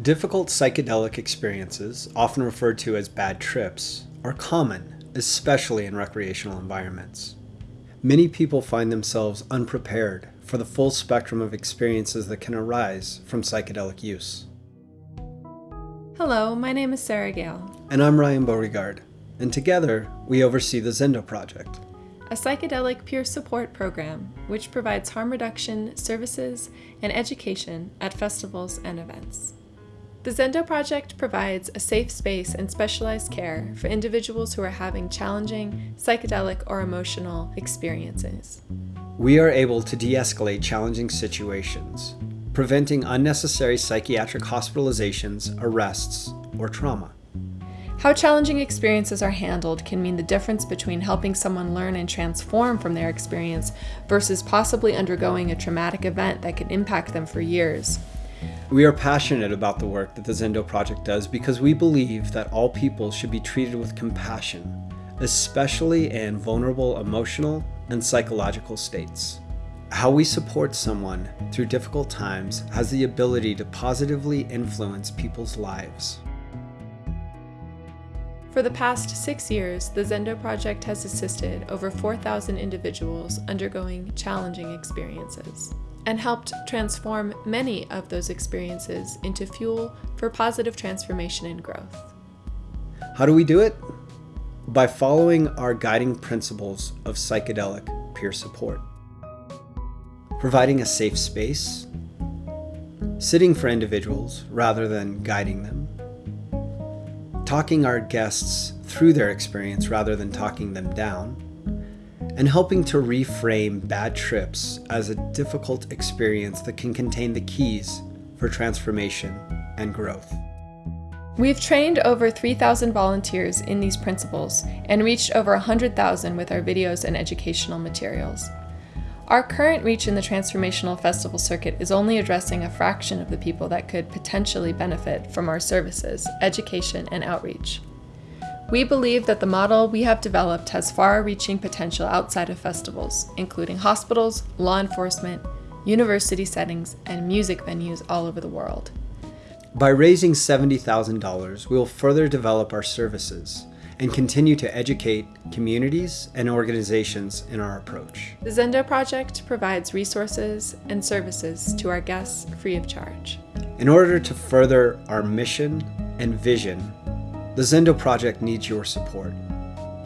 Difficult psychedelic experiences, often referred to as bad trips, are common, especially in recreational environments. Many people find themselves unprepared for the full spectrum of experiences that can arise from psychedelic use. Hello, my name is Sarah Gael. And I'm Ryan Beauregard, and together we oversee the Zendo Project, a psychedelic peer support program which provides harm reduction services and education at festivals and events. The Zendo Project provides a safe space and specialized care for individuals who are having challenging psychedelic or emotional experiences. We are able to de-escalate challenging situations, preventing unnecessary psychiatric hospitalizations, arrests, or trauma. How challenging experiences are handled can mean the difference between helping someone learn and transform from their experience versus possibly undergoing a traumatic event that can impact them for years. We are passionate about the work that the Zendo Project does because we believe that all people should be treated with compassion, especially in vulnerable emotional and psychological states. How we support someone through difficult times has the ability to positively influence people's lives. For the past six years, the Zendo Project has assisted over 4,000 individuals undergoing challenging experiences and helped transform many of those experiences into fuel for positive transformation and growth. How do we do it? By following our guiding principles of psychedelic peer support. Providing a safe space, sitting for individuals rather than guiding them, talking our guests through their experience rather than talking them down, and helping to reframe bad trips as a difficult experience that can contain the keys for transformation and growth. We've trained over 3,000 volunteers in these principles and reached over 100,000 with our videos and educational materials. Our current reach in the Transformational Festival circuit is only addressing a fraction of the people that could potentially benefit from our services, education, and outreach. We believe that the model we have developed has far-reaching potential outside of festivals, including hospitals, law enforcement, university settings, and music venues all over the world. By raising $70,000, we will further develop our services and continue to educate communities and organizations in our approach. The Zendo Project provides resources and services to our guests free of charge. In order to further our mission and vision the Zendo Project needs your support.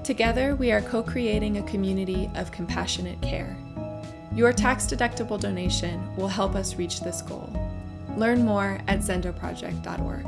Together, we are co-creating a community of compassionate care. Your tax-deductible donation will help us reach this goal. Learn more at zendoproject.org.